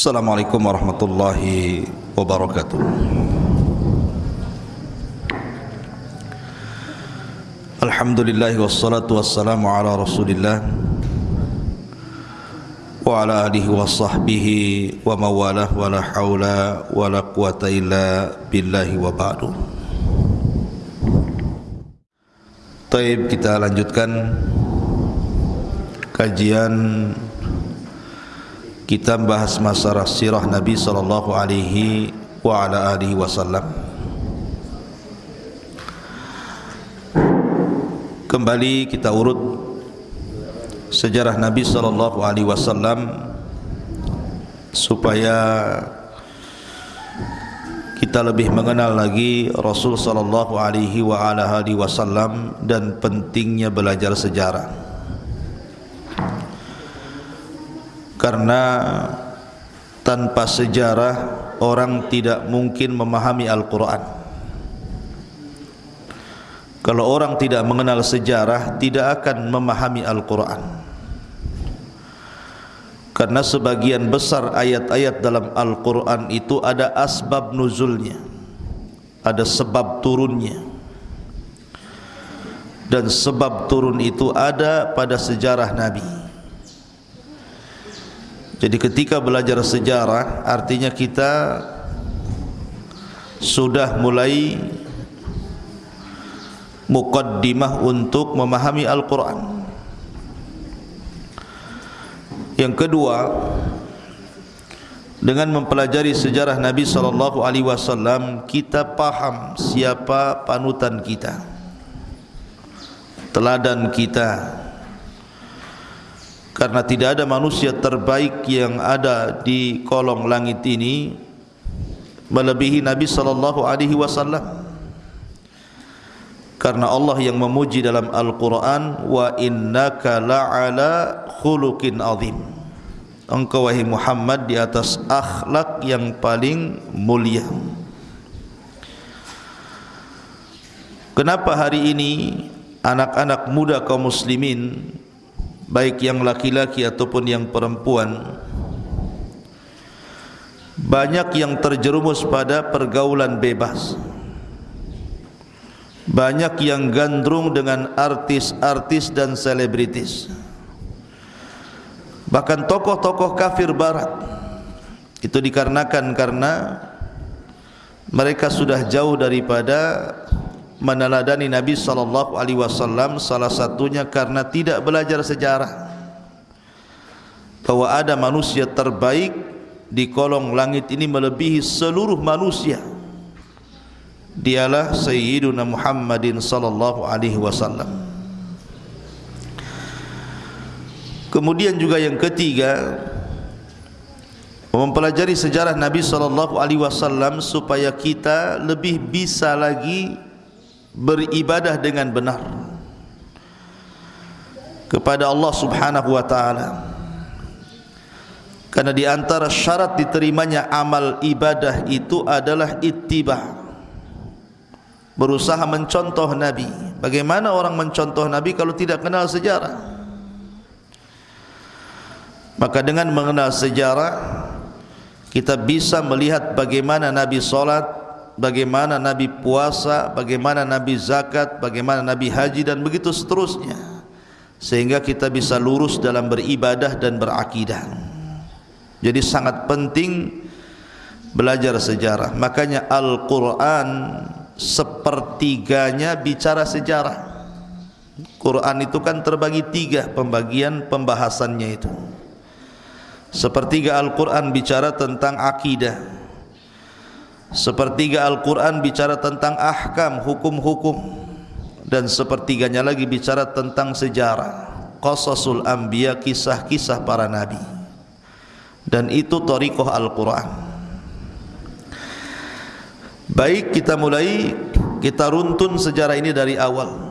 Assalamualaikum warahmatullahi wabarakatuh. Alhamdulillah wassalatu wassalamu ala rasulillah Wa ala alihi wa sahbihi wa mawalah wa la hawla wa la quwata illa billahi wa ba'du. Taib kita lanjutkan kajian kita bahas masalah sirah Nabi sallallahu alaihi wa ala alihi wasallam. Kembali kita urut sejarah Nabi sallallahu alaihi wasallam supaya kita lebih mengenal lagi Rasul sallallahu alaihi wa ala alihi wasallam dan pentingnya belajar sejarah. Karena tanpa sejarah orang tidak mungkin memahami Al-Quran. Kalau orang tidak mengenal sejarah tidak akan memahami Al-Quran. Karena sebagian besar ayat-ayat dalam Al-Quran itu ada asbab nuzulnya ada sebab turunnya. Dan sebab turun itu ada pada sejarah Nabi jadi ketika belajar sejarah artinya kita sudah mulai mukaddimah untuk memahami Al-Quran. Yang kedua, dengan mempelajari sejarah Nabi sallallahu alaihi wasallam kita paham siapa panutan kita. Teladan kita karena tidak ada manusia terbaik yang ada di kolong langit ini melebihi Nabi sallallahu alaihi wasallam. Karena Allah yang memuji dalam Al-Qur'an wa innaka la'ala khuluqin azim. Engkau wahai Muhammad di atas akhlak yang paling mulia. Kenapa hari ini anak-anak muda kaum muslimin baik yang laki-laki ataupun yang perempuan banyak yang terjerumus pada pergaulan bebas. Banyak yang gandrung dengan artis-artis dan selebritis. Bahkan tokoh-tokoh kafir barat. Itu dikarenakan karena mereka sudah jauh daripada meneladani Nabi sallallahu alaihi wasallam salah satunya karena tidak belajar sejarah. Bahwa ada manusia terbaik di kolong langit ini melebihi seluruh manusia. Dialah sayyiduna Muhammadin sallallahu alaihi wasallam. Kemudian juga yang ketiga mempelajari sejarah Nabi sallallahu alaihi wasallam supaya kita lebih bisa lagi beribadah dengan benar kepada Allah Subhanahu wa taala. Karena di antara syarat diterimanya amal ibadah itu adalah ittiba. Berusaha mencontoh Nabi. Bagaimana orang mencontoh Nabi kalau tidak kenal sejarah? Maka dengan mengenal sejarah kita bisa melihat bagaimana Nabi salat, bagaimana Nabi puasa, bagaimana Nabi zakat, bagaimana Nabi haji dan begitu seterusnya. Sehingga kita bisa lurus dalam beribadah dan berakidah. Jadi sangat penting belajar sejarah. Makanya Al-Quran sepertiganya bicara sejarah. Quran itu kan terbagi tiga pembagian pembahasannya itu. Sepertiga Al-Quran bicara tentang akidah. Sepertiga Al-Quran bicara tentang ahkam, hukum-hukum. Dan sepertiganya lagi bicara tentang sejarah. Qasasul Anbiya, kisah-kisah para Nabi. Dan itu Tariqah Al-Quran. Baik kita mulai. Kita runtun sejarah ini dari awal.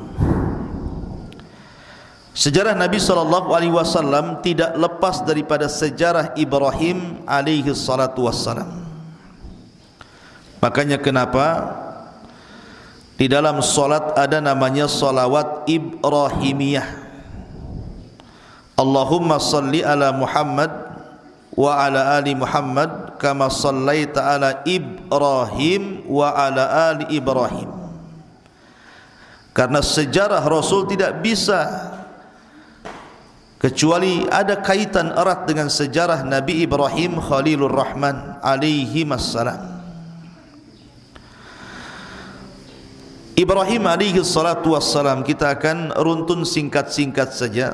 Sejarah Nabi SAW tidak lepas daripada sejarah Ibrahim alaihi salatu wassalam. Makanya kenapa? Di dalam solat ada namanya solawat Ibrahimiyah. Allahumma salli ala Muhammad wa ala ali Muhammad kama sallaita ala Ibrahim wa ala ali Ibrahim. Karena sejarah Rasul tidak bisa kecuali ada kaitan erat dengan sejarah Nabi Ibrahim Khalilur Rahman alaihi wassalam Ibrahim alaihi salatu wassalam kita akan runtun singkat-singkat saja.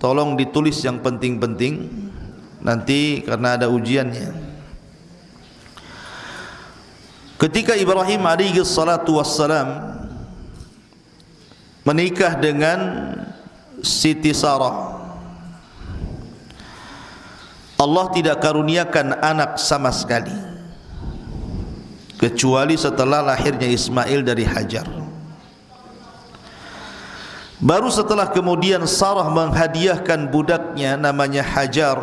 Tolong ditulis yang penting-penting. Nanti karena ada ujiannya. Ketika Ibrahim alaihi salatu wassalam menikah dengan Siti Sarah Allah tidak karuniakan anak sama sekali. Kecuali setelah lahirnya Ismail dari Hajar baru setelah kemudian Sarah menghadiahkan budaknya namanya Hajar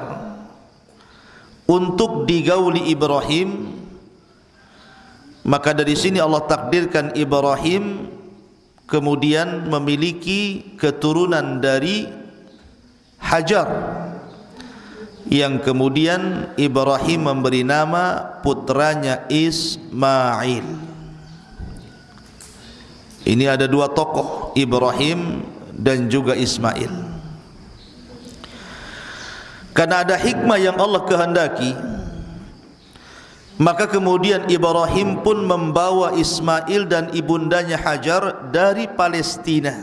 untuk digauli Ibrahim maka dari sini Allah takdirkan Ibrahim kemudian memiliki keturunan dari Hajar yang kemudian Ibrahim memberi nama putranya Ismail. Ini ada dua tokoh Ibrahim dan juga Ismail. Karena ada hikmah yang Allah kehendaki, maka kemudian Ibrahim pun membawa Ismail dan ibundanya Hajar dari Palestina.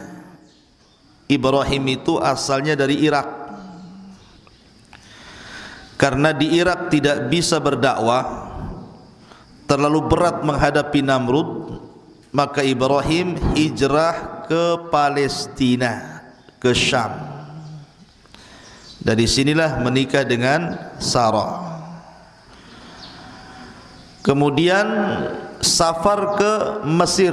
Ibrahim itu asalnya dari Irak karena di Irak tidak bisa berdakwah terlalu berat menghadapi Namrud maka Ibrahim hijrah ke Palestina ke Syam. Dari sinilah menikah dengan Sarah. Kemudian safar ke Mesir.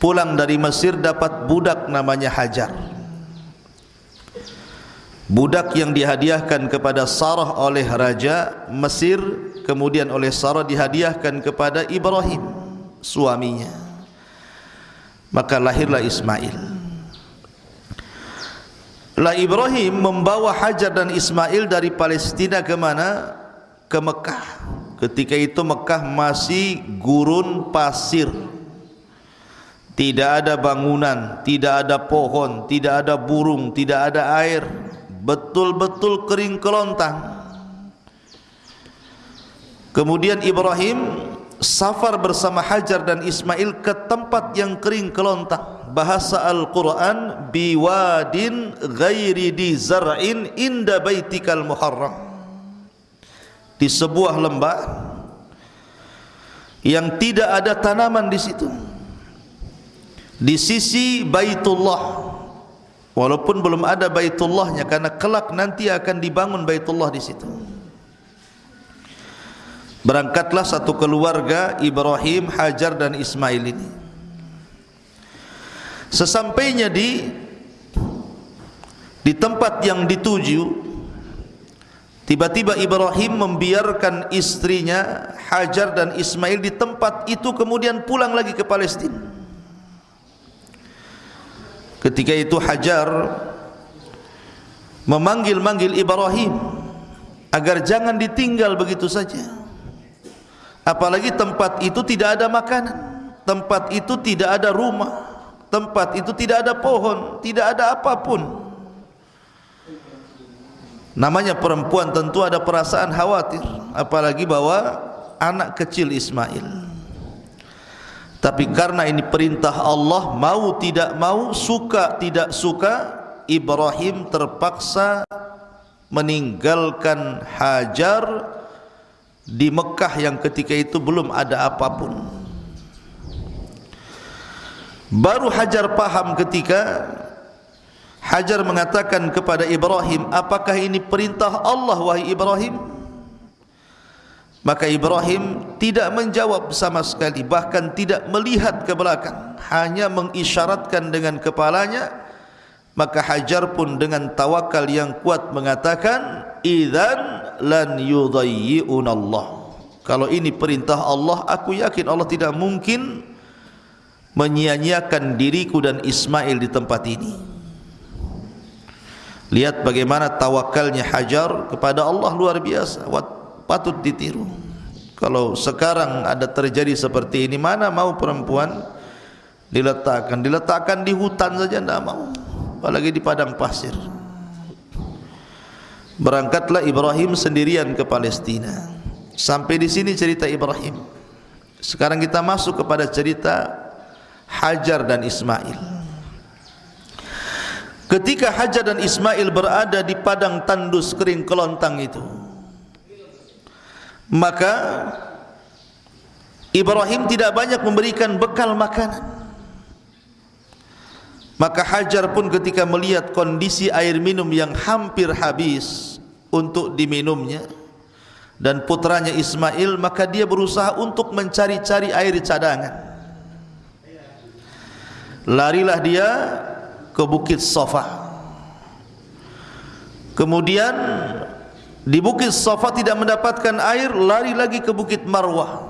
Pulang dari Mesir dapat budak namanya Hajar. Budak yang dihadiahkan kepada Sarah oleh raja Mesir kemudian oleh Sarah dihadiahkan kepada Ibrahim suaminya. Maka lahirlah Ismail. Lah Ibrahim membawa Hajar dan Ismail dari Palestina ke mana? Ke Mekah. Ketika itu Mekah masih gurun pasir. Tidak ada bangunan tidak ada pohon tidak ada burung tidak ada air. Betul-betul kering kelontang. Kemudian Ibrahim safar bersama Hajar dan Ismail ke tempat yang kering kelontang bahasa Al-Quran biwadin ghairi di zar'in inda baitikal muharram. Di sebuah lembah yang tidak ada tanaman di situ. Di sisi Baitullah. Walaupun belum ada Baitullahnya karena kelak nanti akan dibangun Baitullah di situ. Berangkatlah satu keluarga Ibrahim, Hajar dan Ismail ini. Sesampainya di di tempat yang dituju, tiba-tiba Ibrahim membiarkan istrinya Hajar dan Ismail di tempat itu kemudian pulang lagi ke Palestina. Ketika itu Hajar memanggil-manggil Ibrahim agar jangan ditinggal begitu saja. Apalagi tempat itu tidak ada makanan, tempat itu tidak ada rumah, tempat itu tidak ada pohon, tidak ada apapun. Namanya perempuan tentu ada perasaan khawatir, apalagi bawa anak kecil Ismail. Tapi karena ini perintah Allah Mau tidak mau, suka tidak suka Ibrahim terpaksa meninggalkan Hajar di Mekah yang ketika itu belum ada apapun. Baru Hajar paham ketika Hajar mengatakan kepada Ibrahim Apakah ini perintah Allah wahai Ibrahim? Maka Ibrahim tidak menjawab sama sekali Bahkan tidak melihat ke belakang Hanya mengisyaratkan dengan kepalanya Maka Hajar pun dengan tawakal yang kuat mengatakan Izan lan yudayyi'un Allah. Kalau ini perintah Allah Aku yakin Allah tidak mungkin Menyia-nyiakan diriku dan Ismail di tempat ini. Lihat bagaimana tawakalnya Hajar kepada Allah luar biasa. Patut ditiru. Kalau sekarang ada terjadi seperti ini mana mau perempuan diletakkan? Diletakkan di hutan saja tidak mau apalagi di padang pasir. Berangkatlah Ibrahim sendirian ke Palestina. Sampai di sini cerita Ibrahim. Sekarang kita masuk kepada cerita Hajar dan Ismail. Ketika Hajar dan Ismail berada di padang tandus kering kelontang itu maka Ibrahim tidak banyak memberikan bekal makanan Maka Hajar pun ketika melihat kondisi air minum yang hampir habis untuk diminumnya dan putranya Ismail maka dia berusaha untuk mencari-cari air cadangan. Larilah dia ke Bukit Safa. Kemudian di Bukit Safa tidak mendapatkan air, lari lagi ke Bukit Marwah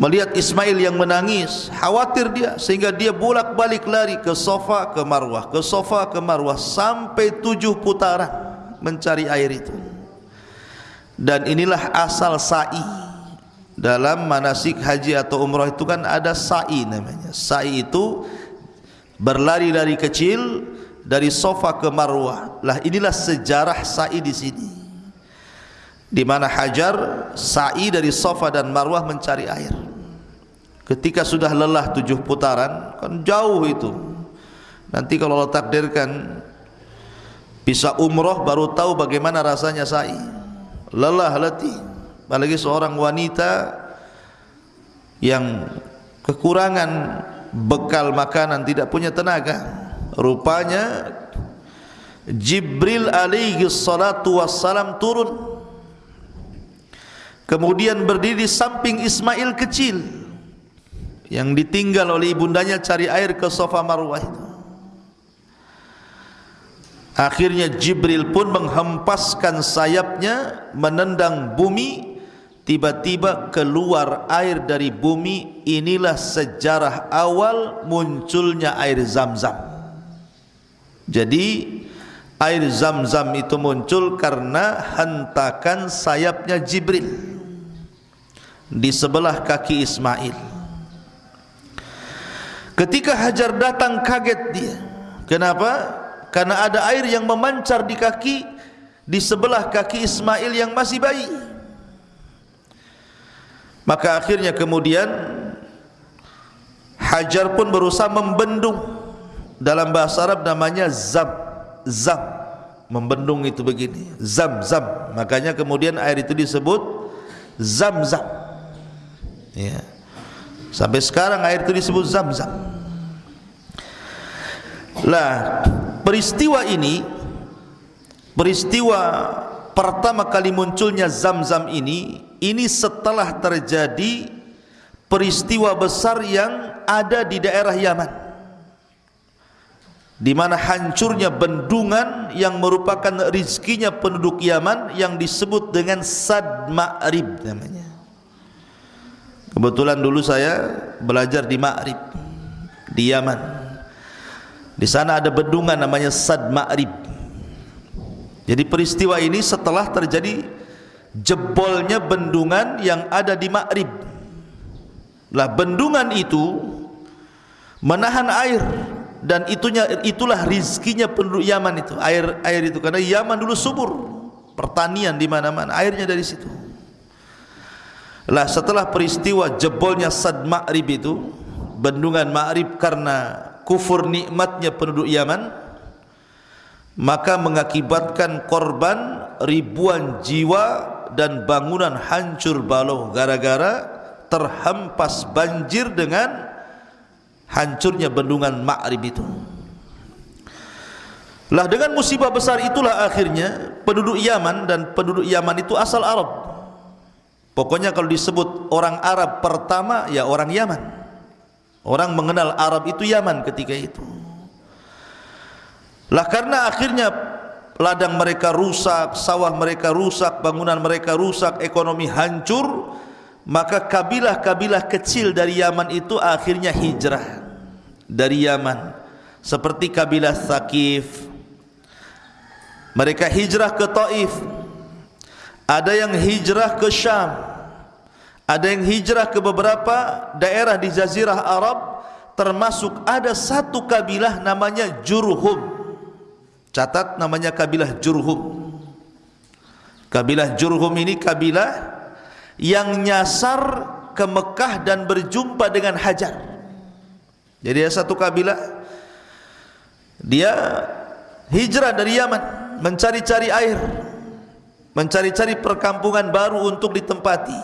melihat Ismail yang menangis khawatir dia sehingga dia bolak-balik lari ke sofa ke marwah ke sofa ke marwah sampai tujuh putaran mencari air itu. Dan inilah asal sa'i. Dalam manasik haji atau umrah itu kan ada sa'i namanya. Sa'i itu berlari dari kecil dari sofa ke marwah. Lah inilah sejarah sa'i di sini di mana hajar sa'i dari sofa dan marwah mencari air Ketika sudah lelah tujuh putaran, kan jauh itu. Nanti kalau Allah takdirkan bisa umroh baru tahu bagaimana rasanya sa'i. Lelah letih. Apalagi seorang wanita yang kekurangan bekal makanan tidak punya tenaga. Rupanya Jibril alaihi salatu wassalam turun. Kemudian berdiri di samping Ismail kecil yang ditinggal oleh ibundanya cari air ke sofa marwah itu. Akhirnya Jibril pun menghempaskan sayapnya menendang bumi tiba-tiba keluar air dari bumi inilah sejarah awal munculnya air zam-zam. Jadi air zam-zam itu muncul karena hentakan sayapnya Jibril di sebelah kaki Ismail. Ketika Hajar datang kaget dia. Kenapa? Karena ada air yang memancar di kaki di sebelah kaki Ismail yang masih bayi. Maka akhirnya kemudian Hajar pun berusaha membendung dalam bahasa Arab namanya zam zam membendung itu begini zam zam makanya kemudian air itu disebut zam zam ya. Sampai sekarang air itu disebut zam-zam. Lah, peristiwa ini peristiwa pertama kali munculnya zam-zam ini ini setelah terjadi peristiwa besar yang ada di daerah Yaman. Di mana hancurnya bendungan yang merupakan rizkinya penduduk Yaman yang disebut dengan Sad Ma'rib namanya. Kebetulan dulu saya belajar di Ma'rib di Yaman. Di sana ada bendungan namanya Sad Ma'rib. Jadi peristiwa ini setelah terjadi jebolnya bendungan yang ada di Ma'rib. Lah bendungan itu menahan air dan itunya itulah rizkinya penduduk Yaman itu. Air air itu. Karena Yaman dulu subur. Pertanian di mana-mana. Airnya dari situ. Lah setelah peristiwa jebolnya Sad Ma'rib itu Bendungan Ma'rib karena kufur nikmatnya penduduk Yaman Maka mengakibatkan korban ribuan jiwa dan bangunan hancur balau Gara-gara terhempas banjir dengan hancurnya bendungan Ma'rib itu Lah dengan musibah besar itulah akhirnya penduduk Yaman dan penduduk Yaman itu asal Arab Pokoknya kalau disebut orang Arab pertama ya orang Yaman. Orang mengenal Arab itu Yaman ketika itu. Lah karena akhirnya ladang mereka rusak, sawah mereka rusak, bangunan mereka rusak, ekonomi hancur, maka kabilah-kabilah kecil dari Yaman itu akhirnya hijrah dari Yaman. Seperti kabilah Thaqif. Mereka hijrah ke Taif. Ada yang hijrah ke Syam. Ada yang hijrah ke beberapa daerah di jazirah Arab. Termasuk ada satu kabilah namanya Jurhum. Catat namanya kabilah Jurhum. Kabilah Jurhum ini kabilah yang nyasar ke Mekah dan berjumpa dengan Hajar. Jadi ada satu kabilah dia hijrah dari Yaman mencari-cari air mencari-cari perkampungan baru untuk ditempati.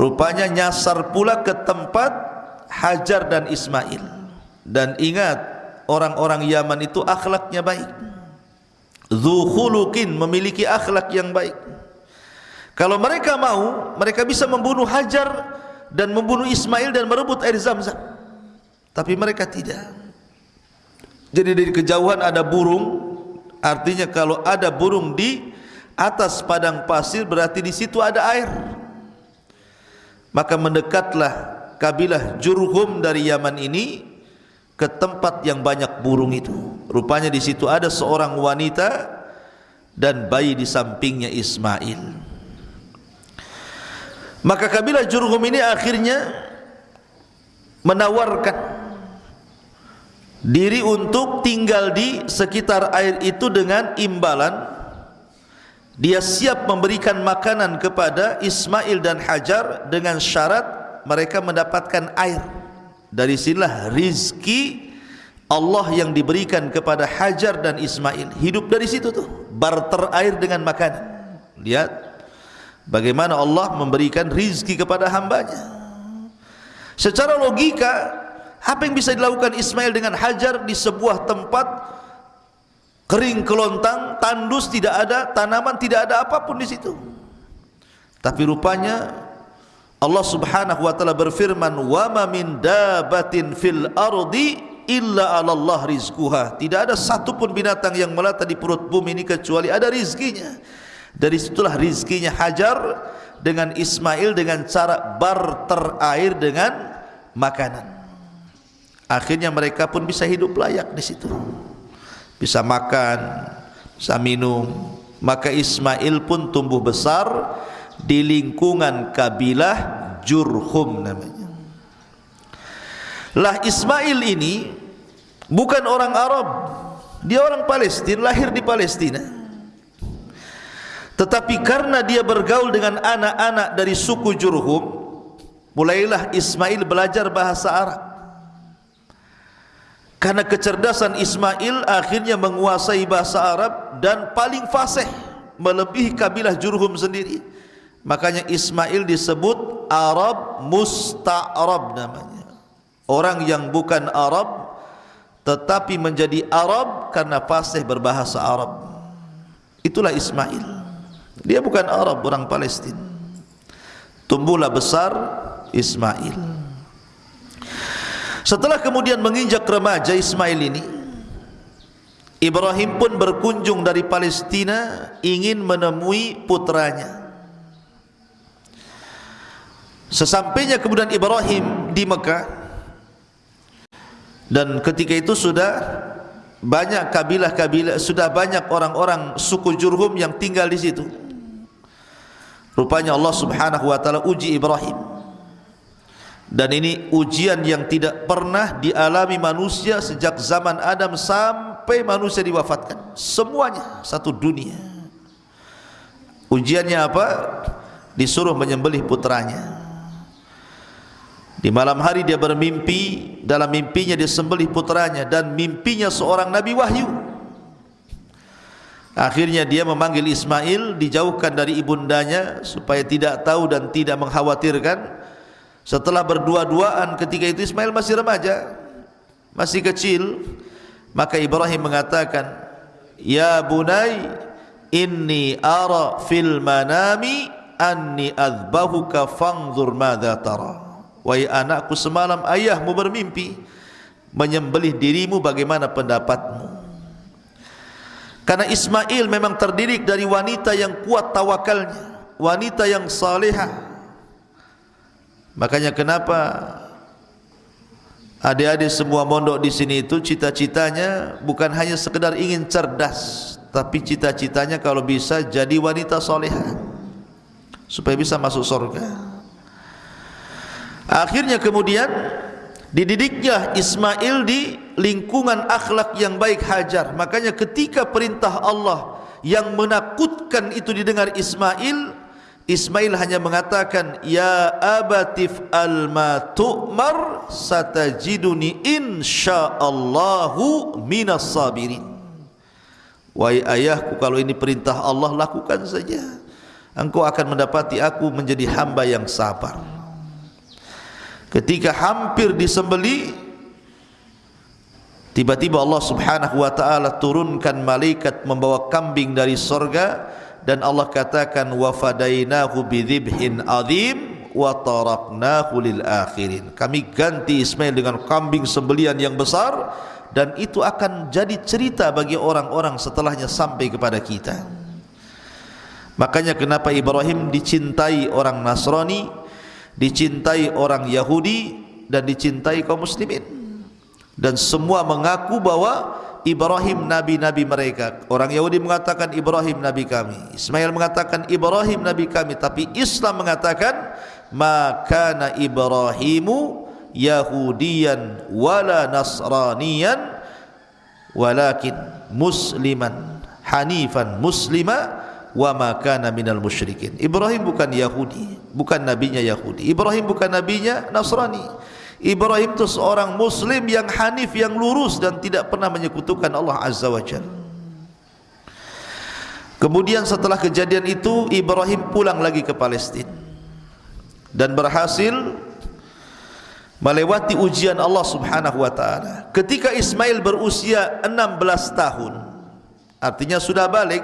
Rupanya nyasar pula ke tempat Hajar dan Ismail. Dan ingat orang-orang Yaman itu akhlaknya baik. Zuhulukin memiliki akhlak yang baik kalau mereka mau mereka bisa membunuh Hajar dan membunuh Ismail dan merebut air Zamzam. Tapi mereka tidak. Jadi dari kejauhan ada burung artinya kalau ada burung di atas padang pasir berarti di situ ada air. Maka mendekatlah kabilah Jurhum dari Yaman ini ke tempat yang banyak burung itu. Rupanya di situ ada seorang wanita dan bayi di sampingnya Ismail maka kabilah Jurhum ini akhirnya menawarkan diri untuk tinggal di sekitar air itu dengan imbalan dia siap memberikan makanan kepada Ismail dan Hajar dengan syarat mereka mendapatkan air. Dari sinilah rizki Allah yang diberikan kepada Hajar dan Ismail. Hidup dari situ tuh. Barter air dengan makanan. Lihat bagaimana Allah memberikan rizki kepada hambanya. Secara logika, apa yang bisa dilakukan Ismail dengan Hajar di sebuah tempat kering kelontang, tandus tidak ada, tanaman tidak ada apapun di situ. Tapi rupanya Allah Subhanahu wa taala berfirman, "Wa ma min dabatin fil ardi illa 'ala Allah rizquha." Tidak ada satu pun binatang yang melata di perut bumi ini kecuali ada rizkinya. Dari situlah rizkinya Hajar dengan Ismail dengan cara barter air dengan makanan. Akhirnya mereka pun bisa hidup layak di situ bisa makan, bisa minum. Maka Ismail pun tumbuh besar di lingkungan kabilah Jurhum namanya. Lah Ismail ini bukan orang Arab. Dia orang Palestina, lahir di Palestina. Tetapi karena dia bergaul dengan anak-anak dari suku Jurhum, mulailah Ismail belajar bahasa Arab. Karena kecerdasan Ismail akhirnya menguasai bahasa Arab dan paling fasih melebihi kabilah Jurhum sendiri. Makanya Ismail disebut Arab Musta'arab namanya. Orang yang bukan Arab tetapi menjadi Arab karena fasih berbahasa Arab. Itulah Ismail. Dia bukan Arab, orang Palestina. Tumbuhlah besar Ismail. Setelah kemudian menginjak remaja Ismail ini Ibrahim pun berkunjung dari Palestina ingin menemui putranya Sesampainya kemudian Ibrahim di Mekah dan ketika itu sudah banyak kabilah-kabilah sudah banyak orang-orang suku Jurhum yang tinggal di situ. Rupanya Allah Subhanahu wa taala uji Ibrahim. Dan ini ujian yang tidak pernah dialami manusia sejak zaman Adam sampai manusia diwafatkan. Semuanya satu dunia. Ujiannya apa? Disuruh menyembelih putranya. Di malam hari dia bermimpi dalam mimpinya dia sembelih putranya dan mimpinya seorang nabi wahyu akhirnya dia memanggil Ismail dijauhkan dari ibundanya supaya tidak tahu dan tidak mengkhawatirkan. Setelah berdua-duaan ketika itu Ismail masih remaja Masih kecil. Maka Ibrahim mengatakan Ya bunai Inni ara fil manami Anni azbahuka fangzur madha tara. Wahai anakku semalam ayahmu bermimpi Menyembelih dirimu bagaimana pendapatmu Karena Ismail memang terdiri dari wanita yang kuat tawakalnya Wanita yang salihah Makanya kenapa Adik-adik semua mondok di sini itu cita-citanya bukan hanya sekedar ingin cerdas, tapi cita-citanya kalau bisa jadi wanita soleha supaya bisa masuk surga. Akhirnya kemudian dididiknya Ismail di lingkungan akhlak yang baik hajar. Makanya ketika perintah Allah yang menakutkan itu didengar Ismail, Ismail hanya mengatakan ya abatif al ma tu'mar satajiduni insyaallahu minas sabirin. Wahai ayahku kalau ini perintah Allah lakukan saja. Engkau akan mendapati aku menjadi hamba yang sabar. Ketika hampir disembeli tiba-tiba Allah Subhanahu wa taala turunkan malaikat membawa kambing dari sorga dan Allah katakan wa fadainahu bidzibhin azim wa taraknahu lil akhirin. Kami ganti Ismail dengan kambing sembelian yang besar dan itu akan jadi cerita bagi orang-orang setelahnya sampai kepada kita. Makanya kenapa Ibrahim dicintai orang Nasrani dicintai orang Yahudi dan dicintai kaum muslimin dan semua mengaku bahwa Ibrahim nabi-nabi mereka. Orang Yahudi mengatakan Ibrahim nabi kami. Ismail mengatakan Ibrahim nabi kami, tapi Islam mengatakan maka Ibrahimu Yahudian wala Nasranian walakin musliman hanifan muslima wa ma kana minal musyrikin. Ibrahim bukan Yahudi, bukan nabinya Yahudi. Ibrahim bukan nabinya Nasrani. Ibrahim itu seorang muslim yang hanif yang lurus dan tidak pernah menyekutukan Allah Azza wa Jalla. Kemudian setelah kejadian itu Ibrahim pulang lagi ke Palestina dan berhasil melewati ujian Allah Subhanahu wa taala. Ketika Ismail berusia 16 tahun, artinya sudah balik,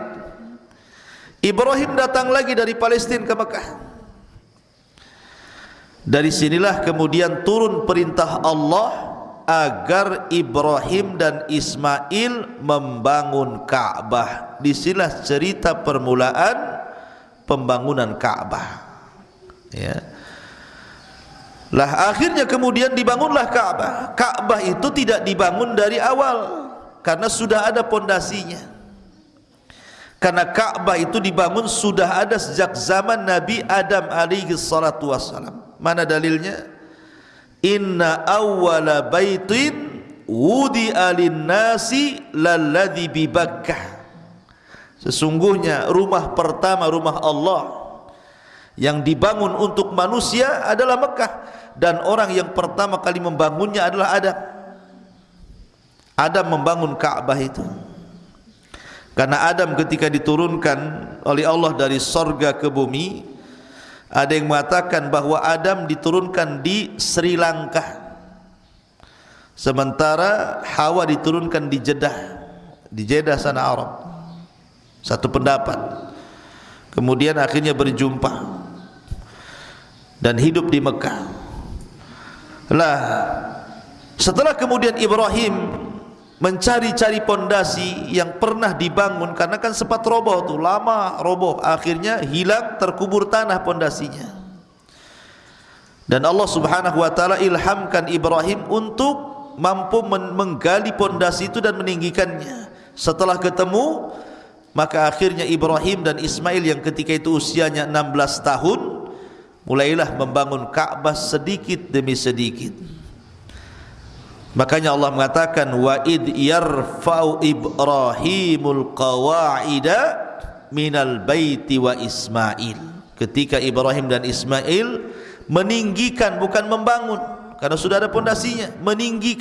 Ibrahim datang lagi dari Palestina ke Mekah. Dari sinilah kemudian turun perintah Allah agar Ibrahim dan Ismail membangun Ka'bah. Di sinilah cerita permulaan pembangunan Ka'bah. Ya. Lah akhirnya kemudian dibangunlah Ka'bah. Ka'bah itu tidak dibangun dari awal karena sudah ada pondasinya. Karena Ka'bah itu dibangun sudah ada sejak zaman Nabi Adam alaihi salatu wassalam. Mana dalilnya? Inna awwala baitin wudi alin nasi lalladhi bi Bakkah. Sesungguhnya rumah pertama rumah Allah yang dibangun untuk manusia adalah Mekah dan orang yang pertama kali membangunnya adalah Adam. Adam membangun Ka'bah itu. Karena Adam ketika diturunkan oleh Allah dari sorga ke bumi, ada yang mengatakan bahawa Adam diturunkan di Sri Lanka. Sementara Hawa diturunkan di Jeddah Di Jeddah sana Arab. Satu pendapat. Kemudian akhirnya berjumpa Dan hidup di Mekah. Lah Setelah kemudian Ibrahim mencari-cari pondasi yang pernah dibangun karena kan sempat roboh tu lama roboh. Akhirnya hilang terkubur tanah pondasinya. Dan Allah Subhanahu wa taala ilhamkan Ibrahim untuk mampu menggali pondasi itu dan meninggikannya. Setelah ketemu maka akhirnya Ibrahim dan Ismail yang ketika itu usianya 16 tahun mulailah membangun Ka'bah sedikit demi sedikit Makanya Allah mengatakan wa id yarfa'u Ibrahimul qawaida minal baiti wa Ismail. Ketika Ibrahim dan Ismail meninggikan bukan membangun karena sudah ada pondasinya, meninggikan